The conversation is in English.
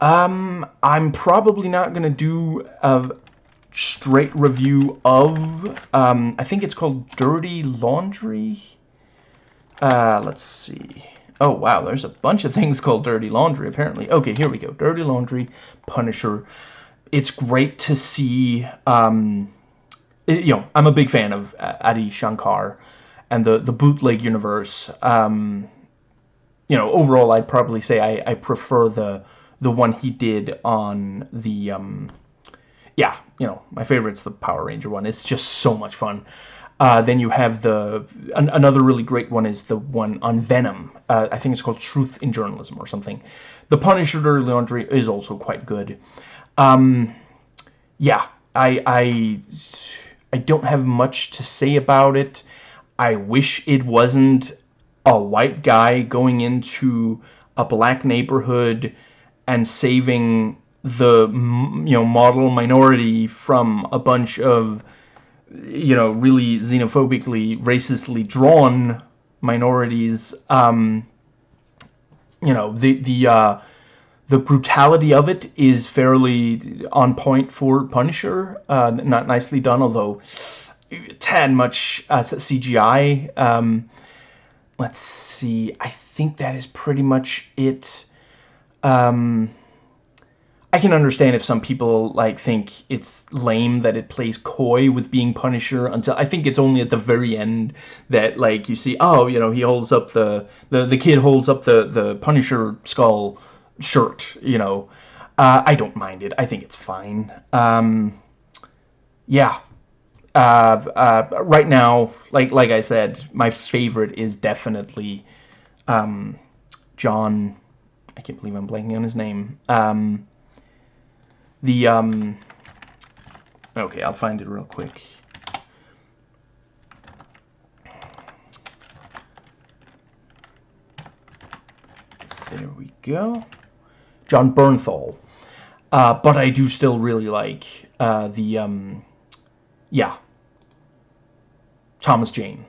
Um, I'm probably not going to do a straight review of, um, I think it's called Dirty Laundry. Uh, let's see. Oh, wow, there's a bunch of things called Dirty Laundry, apparently. Okay, here we go. Dirty Laundry, Punisher. It's great to see, um, it, you know, I'm a big fan of uh, Adi Shankar and the, the bootleg universe. Um, you know, overall, I'd probably say I, I prefer the the one he did on the, um, yeah, you know, my favorite's the Power Ranger one. It's just so much fun. Uh, then you have the an, another really great one is the one on Venom. Uh, I think it's called Truth in Journalism or something. The Punisher Laundry is also quite good. Um, yeah, I I I don't have much to say about it. I wish it wasn't a white guy going into a black neighborhood and saving the you know model minority from a bunch of you know really xenophobically racistly drawn minorities um you know the the uh the brutality of it is fairly on point for Punisher uh not nicely done although tad much uh, CGI um let's see I think that is pretty much it um, I can understand if some people like think it's lame that it plays coy with being Punisher until I think it's only at the very end that like you see oh you know he holds up the the, the kid holds up the the Punisher skull shirt you know. Uh, I don't mind it. I think it's fine. Um, yeah. Uh, uh, right now like like I said my favorite is definitely um, Jon I can't believe I'm blanking on his name. Um, the, um, okay, I'll find it real quick. There we go. Jon Bernthal. Uh, but I do still really like uh, the, um, yeah, Thomas Jane.